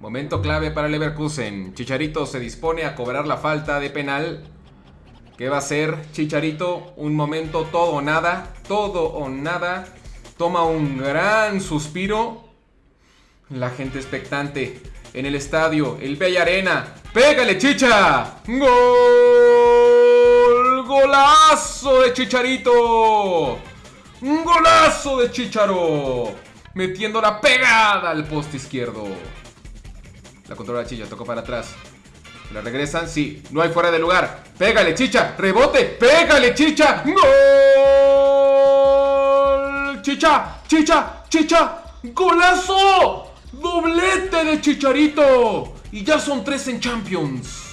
Momento clave para Leverkusen. Chicharito se dispone a cobrar la falta de penal. ¿Qué va a hacer Chicharito? Un momento todo o nada. Todo o nada. Toma un gran suspiro. La gente expectante en el estadio, el Bella Arena. ¡Pégale, Chicha! ¡Gol! ¡Golazo de Chicharito! ¡Un golazo de Chicharo! Metiendo la pegada al poste izquierdo. La controla Chicha, tocó para atrás. ¿La regresan? Sí. No hay fuera de lugar. Pégale, Chicha. Rebote. Pégale, Chicha. ¡Gol! Chicha, Chicha, Chicha. ¡Golazo! Doblete de Chicharito. Y ya son tres en Champions.